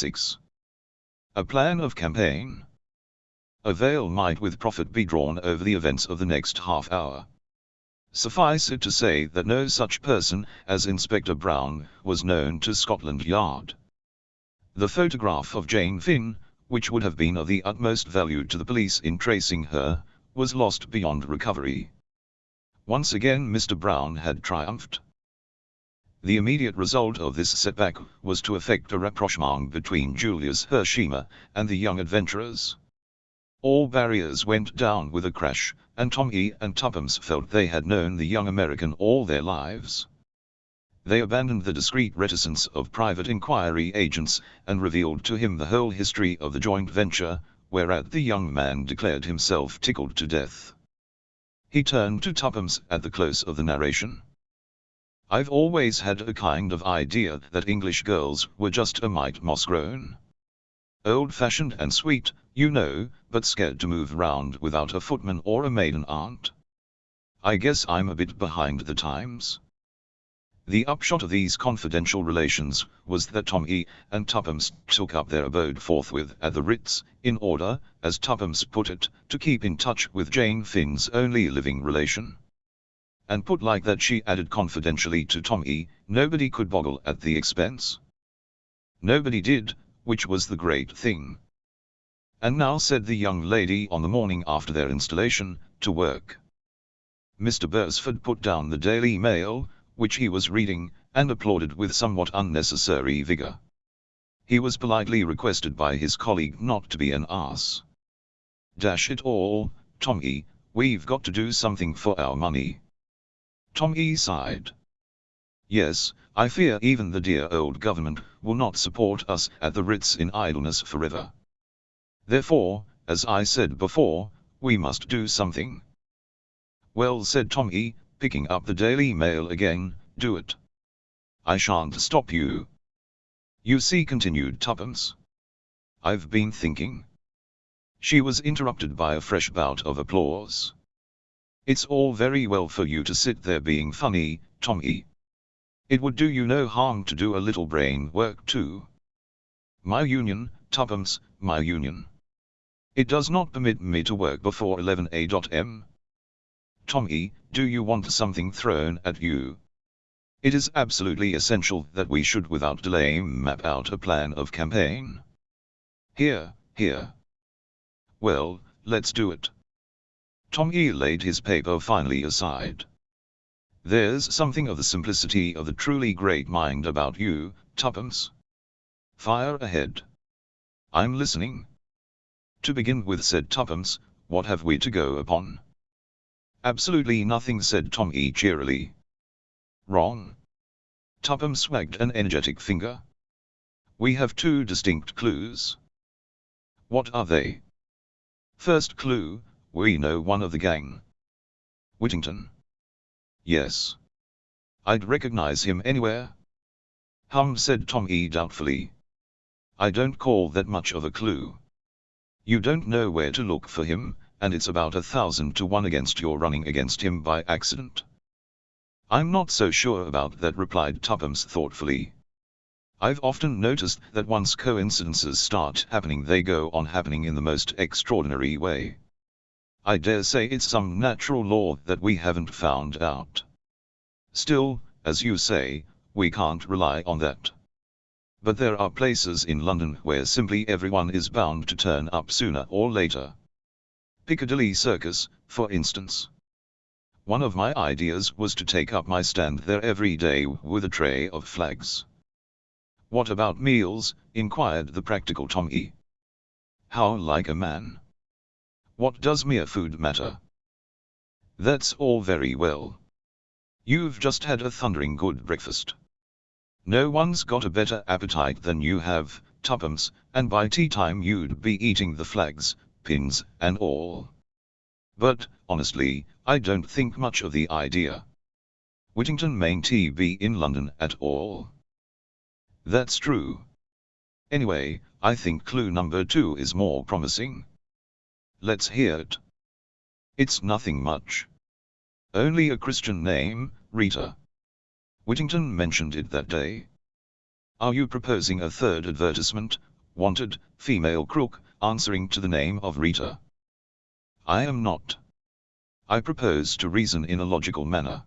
6. A plan of campaign. A veil might with profit be drawn over the events of the next half hour. Suffice it to say that no such person as Inspector Brown was known to Scotland Yard. The photograph of Jane Finn, which would have been of the utmost value to the police in tracing her, was lost beyond recovery. Once again Mr. Brown had triumphed. The immediate result of this setback was to effect a rapprochement between Julius Hersheimmer and the young adventurers. All barriers went down with a crash, and Tommy and Tuppence felt they had known the young American all their lives. They abandoned the discreet reticence of private inquiry agents, and revealed to him the whole history of the joint venture, whereat the young man declared himself tickled to death. He turned to Tuppence at the close of the narration. I've always had a kind of idea that English girls were just a mite moss-grown. Old-fashioned and sweet, you know, but scared to move round without a footman or a maiden aunt. I guess I'm a bit behind the times. The upshot of these confidential relations was that Tommy and Tuppence took up their abode forthwith at the Ritz, in order, as Tuppence put it, to keep in touch with Jane Finn's only living relation. And put like that she added confidentially to Tommy, nobody could boggle at the expense. Nobody did, which was the great thing. And now said the young lady on the morning after their installation, to work. Mr. Beresford put down the Daily Mail, which he was reading, and applauded with somewhat unnecessary vigor. He was politely requested by his colleague not to be an ass. Dash it all, Tommy, we've got to do something for our money. Tommy sighed. Yes, I fear even the dear old government will not support us at the Ritz in idleness forever. Therefore, as I said before, we must do something. Well said Tommy, picking up the Daily Mail again, do it. I shan't stop you. You see continued Tuppence. I've been thinking. She was interrupted by a fresh bout of applause. It's all very well for you to sit there being funny, Tommy. It would do you no harm to do a little brain work too. My union, Tuppence, my union. It does not permit me to work before 11am. Tommy, do you want something thrown at you? It is absolutely essential that we should without delay map out a plan of campaign. Hear, hear. Well, let's do it. Tommy laid his paper finally aside. There's something of the simplicity of the truly great mind about you, Tuppence. Fire ahead. I'm listening. To begin with said Tuppence, what have we to go upon? Absolutely nothing said Tommy cheerily. Wrong. Tuppence wagged an energetic finger. We have two distinct clues. What are they? First clue, we know one of the gang. Whittington. Yes. I'd recognize him anywhere. Hum said Tommy doubtfully. I don't call that much of a clue. You don't know where to look for him, and it's about a thousand to one against your running against him by accident. I'm not so sure about that replied Tuppence thoughtfully. I've often noticed that once coincidences start happening they go on happening in the most extraordinary way. I dare say it's some natural law that we haven't found out. Still, as you say, we can't rely on that. But there are places in London where simply everyone is bound to turn up sooner or later. Piccadilly Circus, for instance. One of my ideas was to take up my stand there every day with a tray of flags. What about meals? inquired the practical Tommy. How like a man. What does mere food matter? That's all very well. You've just had a thundering good breakfast. No one's got a better appetite than you have, Tuppence, and by tea time you'd be eating the flags, pins, and all. But, honestly, I don't think much of the idea. Whittington mayn't be in London at all. That's true. Anyway, I think clue number two is more promising. Let's hear it. It's nothing much. Only a Christian name, Rita. Whittington mentioned it that day. Are you proposing a third advertisement, wanted, female crook, answering to the name of Rita. I am not. I propose to reason in a logical manner.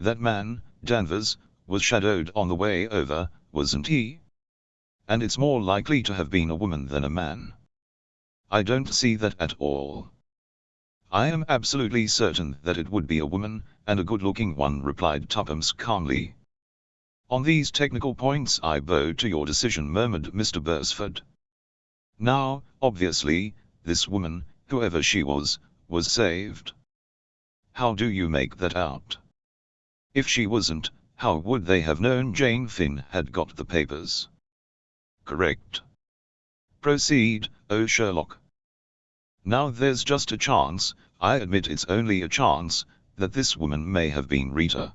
That man, Danvers, was shadowed on the way over, wasn't he? And it's more likely to have been a woman than a man. I don't see that at all. I am absolutely certain that it would be a woman, and a good-looking one replied Tuppence calmly. On these technical points I bow to your decision murmured Mr. Beresford. Now, obviously, this woman, whoever she was, was saved. How do you make that out? If she wasn't, how would they have known Jane Finn had got the papers? Correct. Proceed, oh Sherlock. Now there's just a chance, I admit it's only a chance, that this woman may have been Rita.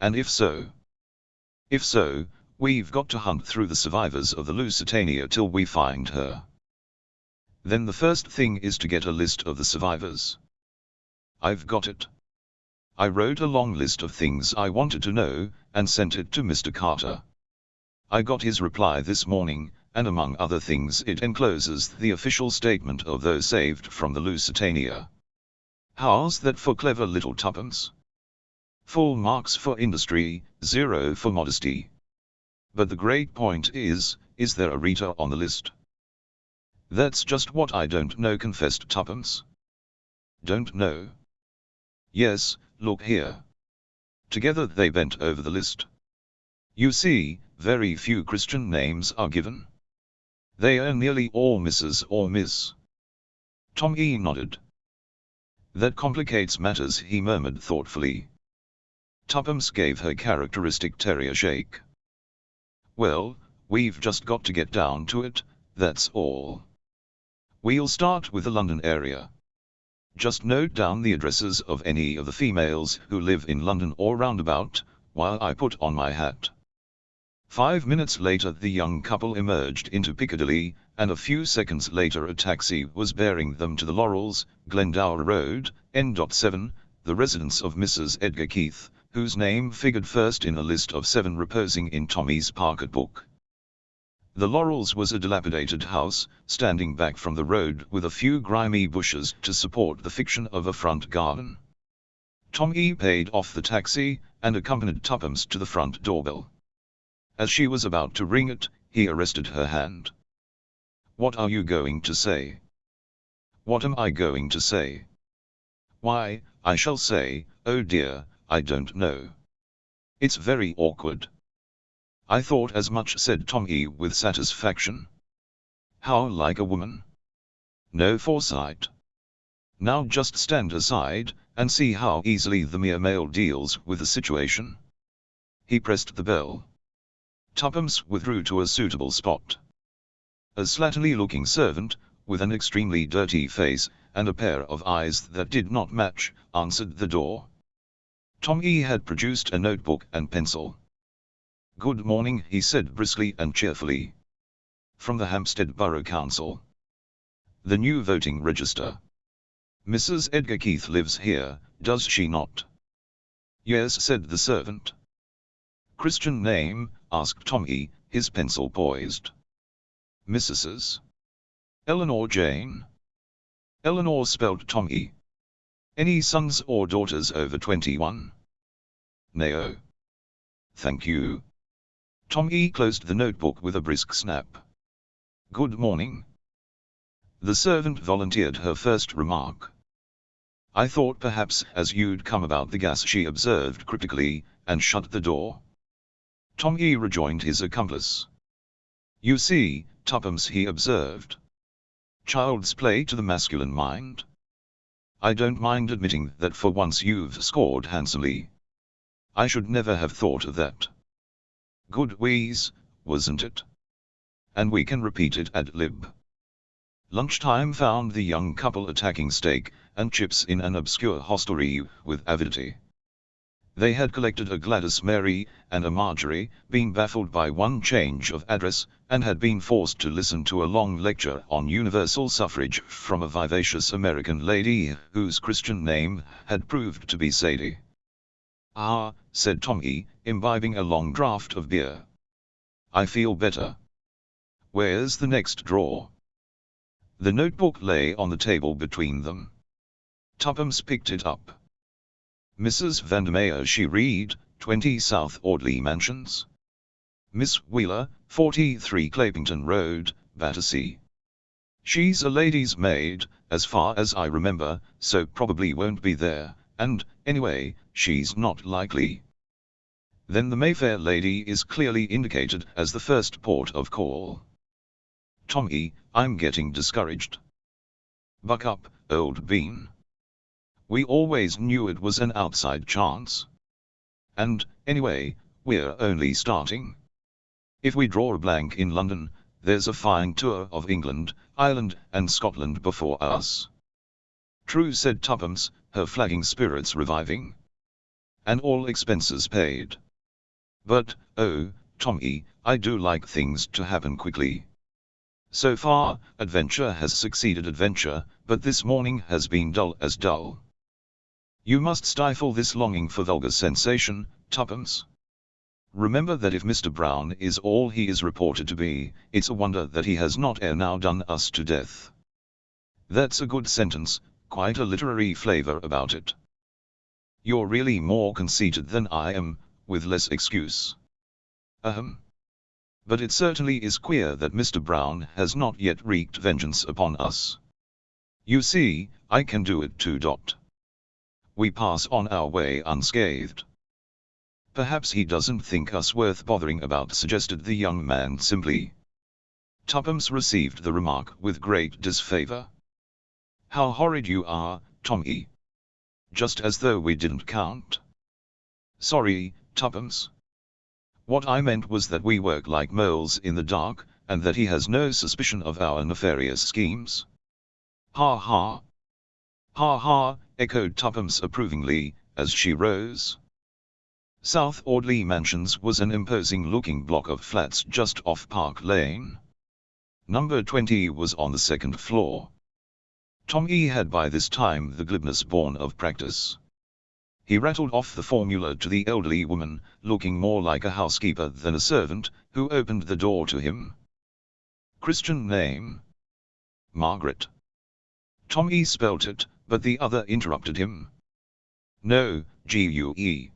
And if so? If so, we've got to hunt through the survivors of the Lusitania till we find her. Then the first thing is to get a list of the survivors. I've got it. I wrote a long list of things I wanted to know, and sent it to Mr. Carter. I got his reply this morning, and among other things it encloses the official statement of those saved from the Lusitania. How's that for clever little tuppence? Full marks for industry, zero for modesty. But the great point is, is there a Rita on the list? That's just what I don't know confessed Tuppence. Don't know? Yes, look here. Together they bent over the list. You see, very few Christian names are given. They are nearly all Mrs. or Miss. Tom E. nodded. That complicates matters, he murmured thoughtfully. Tuppence gave her characteristic terrier shake. Well, we've just got to get down to it, that's all. We'll start with the London area. Just note down the addresses of any of the females who live in London or roundabout, while I put on my hat. Five minutes later the young couple emerged into Piccadilly, and a few seconds later a taxi was bearing them to the Laurels, Glendower Road, N.7, the residence of Mrs. Edgar Keith, whose name figured first in a list of seven reposing in Tommy's pocketbook. The Laurels was a dilapidated house, standing back from the road with a few grimy bushes to support the fiction of a front garden. Tommy paid off the taxi, and accompanied Tuppence to the front doorbell. As she was about to ring it, he arrested her hand. What are you going to say? What am I going to say? Why, I shall say, oh dear, I don't know. It's very awkward. I thought as much said Tommy with satisfaction. How like a woman. No foresight. Now just stand aside, and see how easily the mere male deals with the situation. He pressed the bell. Tuppence withdrew to a suitable spot. A slatternly-looking servant, with an extremely dirty face, and a pair of eyes that did not match, answered the door. Tommy had produced a notebook and pencil. Good morning, he said briskly and cheerfully. From the Hampstead Borough Council. The new voting register. Mrs. Edgar Keith lives here, does she not? Yes, said the servant. Christian name, asked Tommy, his pencil poised. Mrs. Eleanor Jane. Eleanor spelled Tommy. Any sons or daughters over 21? No. Thank you. Tommy closed the notebook with a brisk snap. Good morning. The servant volunteered her first remark. I thought perhaps as you'd come about the gas she observed critically, and shut the door. Tommy rejoined his accomplice. You see, Tuppence he observed. Child's play to the masculine mind. I don't mind admitting that for once you've scored handsomely. I should never have thought of that. Good wheeze, wasn't it? And we can repeat it ad lib. Lunchtime found the young couple attacking steak and chips in an obscure hostelry with avidity. They had collected a Gladys Mary and a Marjorie, being baffled by one change of address, and had been forced to listen to a long lecture on universal suffrage from a vivacious American lady whose Christian name had proved to be Sadie. Ah, said Tommy, imbibing a long draught of beer. I feel better. Where's the next drawer? The notebook lay on the table between them. Tuppence picked it up. Mrs. Vandermeer she read, 20 South Audley Mansions. Miss Wheeler, 43 Clapington Road, Battersea. She's a lady's maid, as far as I remember, so probably won't be there, and, anyway, she's not likely. Then the Mayfair lady is clearly indicated as the first port of call. Tommy, I'm getting discouraged. Buck up, old bean. We always knew it was an outside chance. And, anyway, we're only starting. If we draw a blank in London, there's a fine tour of England, Ireland, and Scotland before us. True said Tuppence, her flagging spirits reviving. And all expenses paid. But, oh, Tommy, I do like things to happen quickly. So far, adventure has succeeded adventure, but this morning has been dull as dull. You must stifle this longing for vulgar sensation, Tuppence. Remember that if Mr. Brown is all he is reported to be, it's a wonder that he has not ere now done us to death. That's a good sentence, quite a literary flavour about it. You're really more conceited than I am, with less excuse. Ahem. But it certainly is queer that Mr. Brown has not yet wreaked vengeance upon us. You see, I can do it too. Dot we pass on our way unscathed. Perhaps he doesn't think us worth bothering about suggested the young man simply. Tuppence received the remark with great disfavor. How horrid you are, Tommy. Just as though we didn't count. Sorry, Tuppence. What I meant was that we work like moles in the dark, and that he has no suspicion of our nefarious schemes. Ha ha. Ha ha, echoed Tuppence approvingly, as she rose. South Audley Mansions was an imposing-looking block of flats just off Park Lane. Number 20 was on the second floor. Tommy had by this time the glibness born of practice. He rattled off the formula to the elderly woman, looking more like a housekeeper than a servant, who opened the door to him. Christian name? Margaret. Tommy spelt it, but the other interrupted him. No, G-U-E.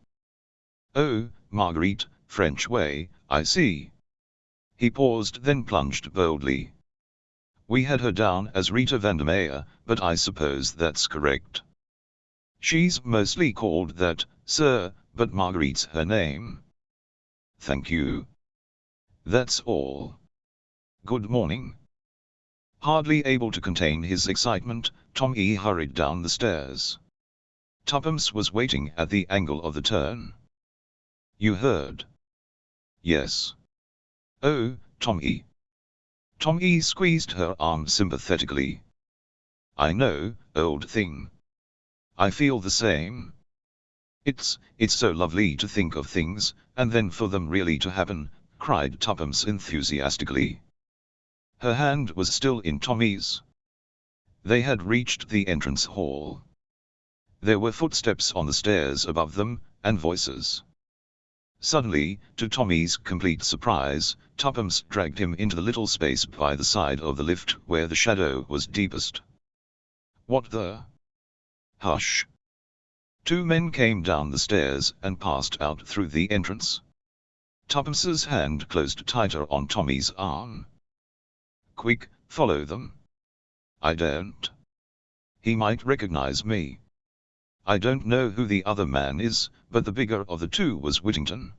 Oh, Marguerite, French way, I see. He paused then plunged boldly. We had her down as Rita Vandermeer, but I suppose that's correct. She's mostly called that, sir, but Marguerite's her name. Thank you. That's all. Good morning. Hardly able to contain his excitement, Tommy hurried down the stairs. Tuppence was waiting at the angle of the turn. You heard? Yes. Oh, Tommy. Tommy squeezed her arm sympathetically. I know, old thing. I feel the same. It's, it's so lovely to think of things, and then for them really to happen, cried Tuppence enthusiastically. Her hand was still in Tommy's. They had reached the entrance hall. There were footsteps on the stairs above them, and voices. Suddenly, to Tommy's complete surprise, Tuppence dragged him into the little space by the side of the lift where the shadow was deepest. What the? Hush. Two men came down the stairs and passed out through the entrance. Tuppence's hand closed tighter on Tommy's arm. Quick, follow them. I don't. He might recognize me. I don't know who the other man is, but the bigger of the two was Whittington.